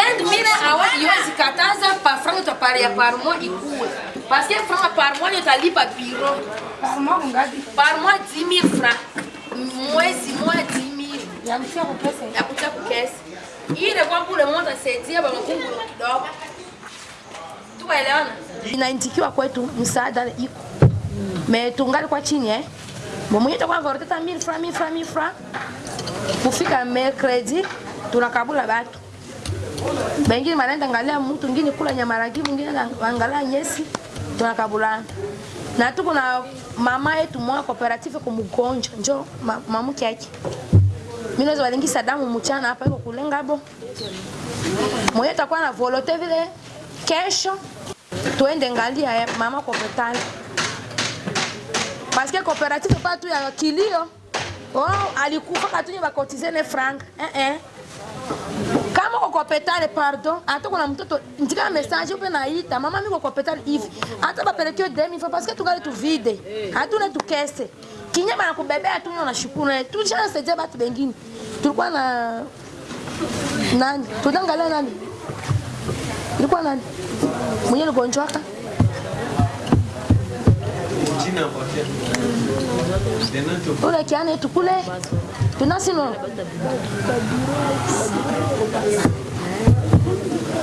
5000 awa iwezi kataza pa franc utapalia ya par mois ikuwe. Parce que franc par mois utalipa biro. Par mois ngapi? par mois 10000 francs. Mwezi moja 10000 Ya kutia kwa pesa. ya kutia kukesi ile kwa kule mmoja saidia baba kungu kidogo. Tuelewana inaitikiwa kwetu msaada iko. Me tungali kwa chini eh? Kwa takuwa voroteta 1000 francs 1000 francs 1000 francs. Kufika mercredi tunakabula batu bengine manaenda angalia mtu mwingine kula nyamaragi mwingine angalia nyesi tunakabulana na tuko na mama yetu mwa cooperative kumgonja. Njo ma, mamuke yake mimi naweza walingisa damu mchana hapa iko kulenga bo mwenye takuwa na volote vile kesho tuende ngalia mama hospitali. Parce que cooperative pas tu ya kilio oh alikufa katunye bakotizene franc. Eh eh kama uko kopetale pardon hata kuna mtoto ndika message upe naita mama mimi kwa petale hivi hata bapelekeo demi fa parce que tungali tu vide hatuna tukese. Kinyama na kubebea tu na shukuru na tu chance je batu bengine. Tulikuwa na nani? Tudangalia nani? Ilikuwa nani? Mwenye ligonjwaka ule kiana yetu kule tunasino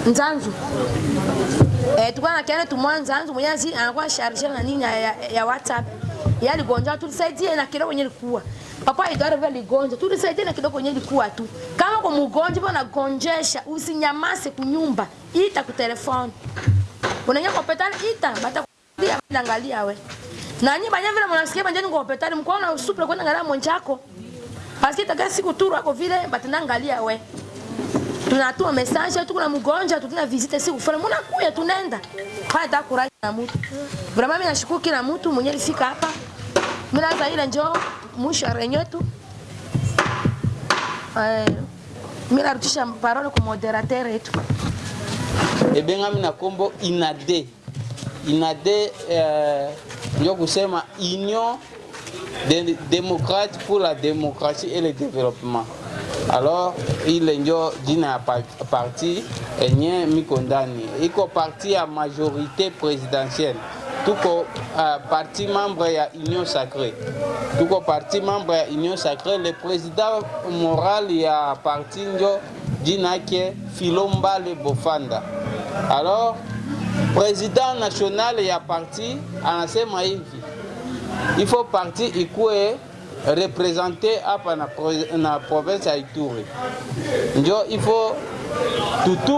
nzanzu. Eh, tulikuwa na kiana tumwa nzanzu mwenye azi anakuwa sharje na nini ya, ya, WhatsApp. Yali gonja tulisaidie na kidogo yenye likuwa. Papa idara vile ligonja tulisaidie na kidogo yenye likuwa tu. Kama kwa mgonjwa bwana gonjesha usinyamase kunyumba ita kutelefoni kwa petani ita bata kulia angalia we na nyi banya vile mnasikia banjeni kwa hospitali mko na usupra kwenda angalia mwanchako. Basi taka siku turu hapo vile batenda angalia we. Tunatuma message tu kuna mgonjwa tutuna visite siku fulani. Mbona kuya tunaenda haya ta kuraji na mtu. Vraiment mimi nashukuru kila mtu mwenye alifika hapa. Mimi naanza ile njoo mwisho renyo tu. Eh mimi narudisha parole kwa moderateur yetu. Ebengami na Kombo inade. Inade eh, ndio kusema union démocrate pour la démocratie et le développement. Alors ile njo jina ya pa- parti enye miko ndani iko parti ya majorité présidentielle. Tuko uh, parti membre ya union sacrée. Tuko parti membre ya union sacrée. Le président moral ya parti njo jina yake filombale bofanda. Alors président national ya parti anasema hivi il faut parti ikuwe représente hapa na, pro- na province ya Ituri. Njo il faut tutu